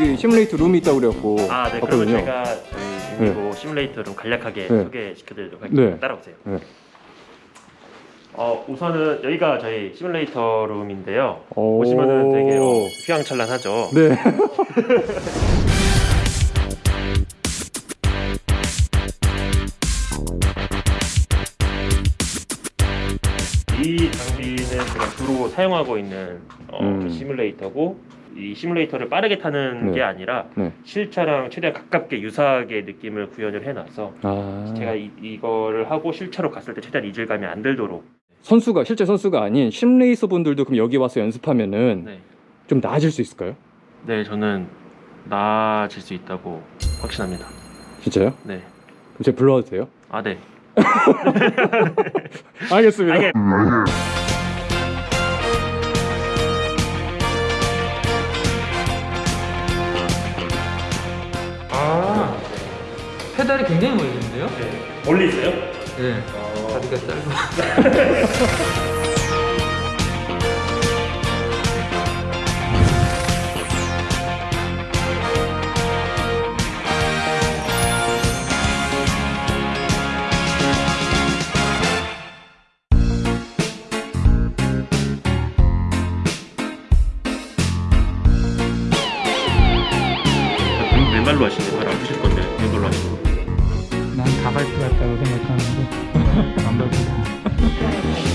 이 시뮬레이터 룸이 있다고 그래갖고 아, 네. 그러면 봤거든요. 제가 저희 그리고 시뮬레이터 좀 간략하게 네. 소개시켜드리도록 할게요. 네. 따라오세요. 네. 어, 우선은 여기가 저희 시뮬레이터 룸인데요. 오. 보시면은 되게 어, 휘황찬란하죠. 네. 이 장비는 제가 주로 사용하고 있는 어, 음. 시뮬레이터고 이 시뮬레이터를 빠르게 타는 네. 게 아니라 네. 실차랑 최대한 가깝게 유사하게 느낌을 구현을 해놔서 아. 제가 이, 이거를 하고 실차로 갔을 때 최대한 이질감이 안 들도록 선수가 실제 선수가 아닌 심레이서 분들도 그럼 여기 와서 연습하면은 네, 좀 나아질 수 있을까요? 네 저는 나아질 수 있다고 확신합니다. 진짜요? 네. 그럼 제가 불러와도 돼요? 아 네. 알겠습니다. 알겠- 페달이 굉장히 멀리 있는데요? 네. 멀리 있어요? 네 어, 다리가 짧아 왼- 왼발로 하시는 발안 난 가발트 같다고 생각하는데 안 밟고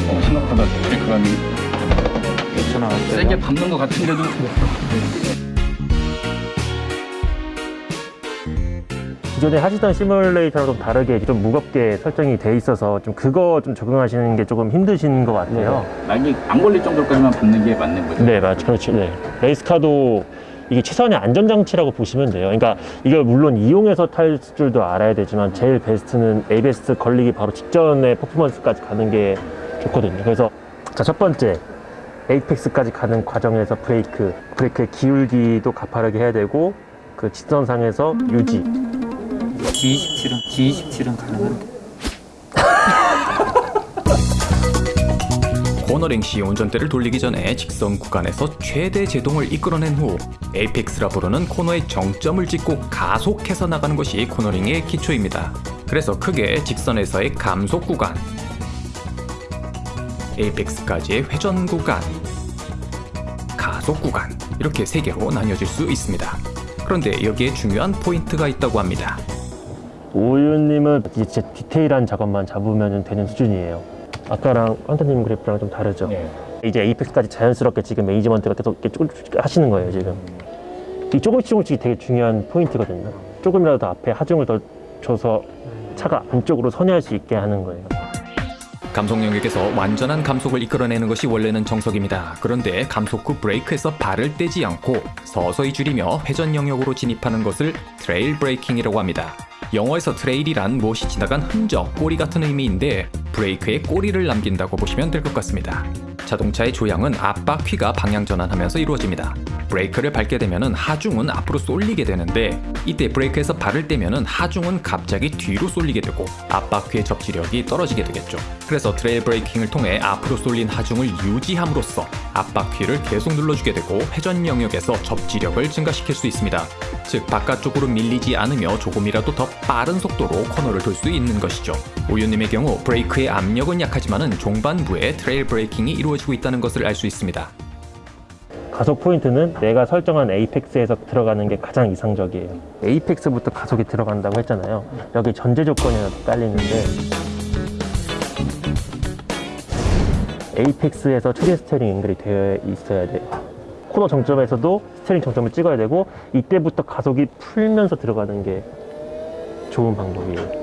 어, 생각보다 브레이크감이 괜찮아 세게 밟는 것 같은데도 기존에 하시던 시뮬레이터랑 좀 다르게 좀 무겁게 설정이 돼 있어서 좀 그거 좀 적응하시는 게 조금 힘드신 것 같아요. 라인이 안 걸릴 정도까지만 밟는 게 맞는 거죠. 네, 맞죠. 그렇죠. 네. 레이스카도 이게 최선의 안전장치라고 보시면 돼요. 그러니까 이걸 물론 이용해서 탈 줄도 알아야 되지만 제일 베스트는 ABS 걸리기 바로 직전에 퍼포먼스까지 가는 게 좋거든요. 그래서 자, 첫 번째. 에이펙스까지 가는 과정에서 브레이크, 브레이크의 기울기도 가파르게 해야 되고 그 직선상에서 유지, G27은 G27은 가능한데 코너링 시 운전대를 돌리기 전에 직선 구간에서 최대 제동을 이끌어낸 후 에이펙스라 부르는 코너의 정점을 찍고 가속해서 나가는 것이 코너링의 기초입니다. 그래서 크게 직선에서의 감속 구간, 에이펙스까지의 회전 구간, 가속 구간 이렇게 세 개로 나뉘어질 수 있습니다. 그런데 여기에 중요한 포인트가 있다고 합니다. 오윤님은 이제 디테일한 작업만 잡으면 되는 수준이에요. 아까랑 환타님 그래프랑 좀 다르죠. 네. 이제 apex까지 자연스럽게 지금 management가 계속 이렇게 조금씩 하시는 거예요 지금. 이 조금씩 조금씩 되게 중요한 포인트거든요. 조금이라도 더 앞에 하중을 더 줘서 차가 안쪽으로 선회할 수 있게 하는 거예요. 감속 영역에서 완전한 감속을 이끌어내는 것이 원래는 정석입니다. 그런데 감속 후 브레이크에서 발을 떼지 않고 서서히 줄이며 회전 영역으로 진입하는 것을 trail braking이라고 합니다. 영어에서 trail이란 무엇이 지나간 흔적, 꼬리 같은 의미인데 브레이크에 꼬리를 남긴다고 보시면 될 것 같습니다. 자동차의 조향은 앞바퀴가 방향 전환하면서 이루어집니다. 브레이크를 밟게 되면 하중은 앞으로 쏠리게 되는데 이때 브레이크에서 발을 떼면 하중은 갑자기 뒤로 쏠리게 되고 앞바퀴의 접지력이 떨어지게 되겠죠. 그래서 trail braking을 통해 앞으로 쏠린 하중을 유지함으로써 앞바퀴를 계속 눌러주게 되고 회전 영역에서 접지력을 증가시킬 수 있습니다. 즉 바깥쪽으로 밀리지 않으며 조금이라도 더 빠른 속도로 코너를 돌 수 있는 것이죠. 오유님의 경우 브레이크의 압력은 약하지만은 종반부에 trail braking이 이루어지고 있다는 것을 알 수 있습니다. 가속 포인트는 내가 설정한 apex에서 들어가는 게 가장 이상적이에요. apex부터 가속이 들어간다고 했잖아요. 여기 전제 조건이 하나 깔리는데 apex에서 최대 steering angle이 되어 있어야 돼요. 코너 정점에서도 steering 정점을 찍어야 되고 이때부터 가속이 풀면서 들어가는 게 좋은 방법이에요.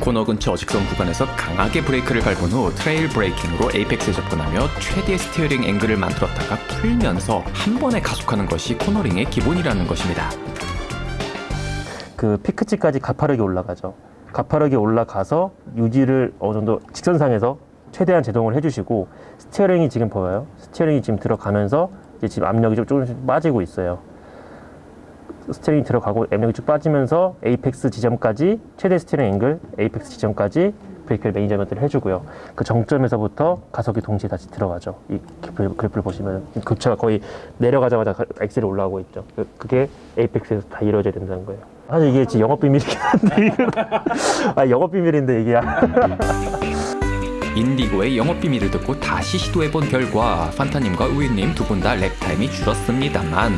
코너 근처 직선 구간에서 강하게 브레이크를 밟은 후 trail braking으로 apex에 접근하며 최대 steering 앵글을 만들었다가 풀면서 한 번에 가속하는 것이 코너링의 기본이라는 것입니다. 그 피크치까지 가파르게 올라가죠. 가파르게 올라가서 유지를 어느 정도 직선상에서 최대한 제동을 해주시고 steering이 지금 보여요. steering이 지금 들어가면서 지금 압력이 좀 조금씩 빠지고 있어요. steering이 들어가고 압력이 쭉 빠지면서 apex 지점까지 최대 steering 앵글 apex 지점까지 브레이크를 management를 해주고요. 그 정점에서부터 가속이 동시에 다시 들어가죠. 이 그래프, 그래프를 보시면 급차가 거의 내려가자마자 가- 엑셀이 올라오고 있죠. 그- 그게 apex에서 다 이루어져야 된다는 거예요. 사실 이게 지금 영업 비밀이긴 한데 아 영업 비밀인데 이게 인디고의 영업 비밀을 듣고 다시 시도해본 결과 판타님과 우유님 두 분 다 lap time이 줄었습니다만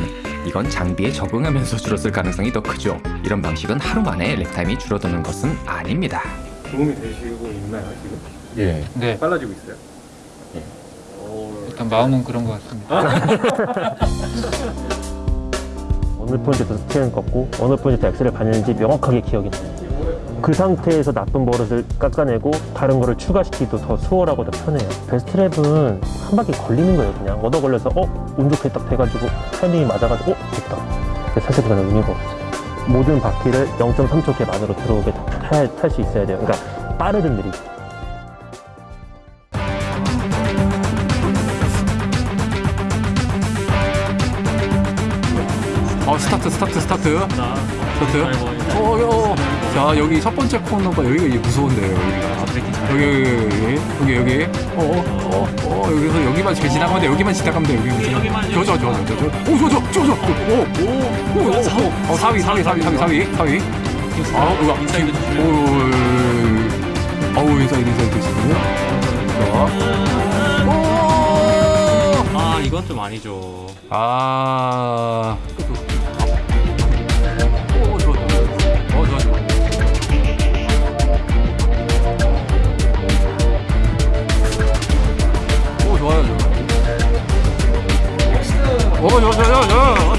이건 장비에 적응하면서 줄었을 가능성이 더 크죠. 이런 방식은 하루 만에 lap time이 줄어드는 것은 아닙니다. 도움이 되시고 있나요 지금? 예. 네, 빨라지고 있어요? 일단 마음은 그런 것 같습니다. 어느 포인트에서 steering 꺾고 어느 포인트에서 엑셀을 밟는지 명확하게 기억이 나요. 그 상태에서 나쁜 버릇을 깎아내고 다른 거를 추가시키기도 더 수월하고 더 편해요. best lap은 한 바퀴 걸리는 거예요. 그냥 얻어 걸려서 어? 운 좋게 딱 돼가지고 타이밍이 맞아가지고 어? 됐다. 근데 사실 그건 의미가 없어요. 모든 바퀴를 0.3초 갭 안으로 들어오게 탈 수 있어야 돼요. 그러니까 빠르든 느리든. 어 스타트 스타트 스타트 스타트 어, 어, 어. 자 여기 첫 번째 코너가 여기가 이제 무서운데요 여기가. 여기 여기 여기 여기 어어어 어, 어, 여기서 여기만 잘 지나가면 돼. 여기만 지나가면 돼 여기만 여기만 좋아 좋아 좋아 좋아 좋아 오 좋아 좋아 좋아 좋아 오오 사위 어 사위 사위 사위 사위. 사위 아 이거 인사이드 오 어우 인사이드 인사이드 있거든요. 좋아 아 이건 좀 아니죠. 아 오, 야, 야, 야.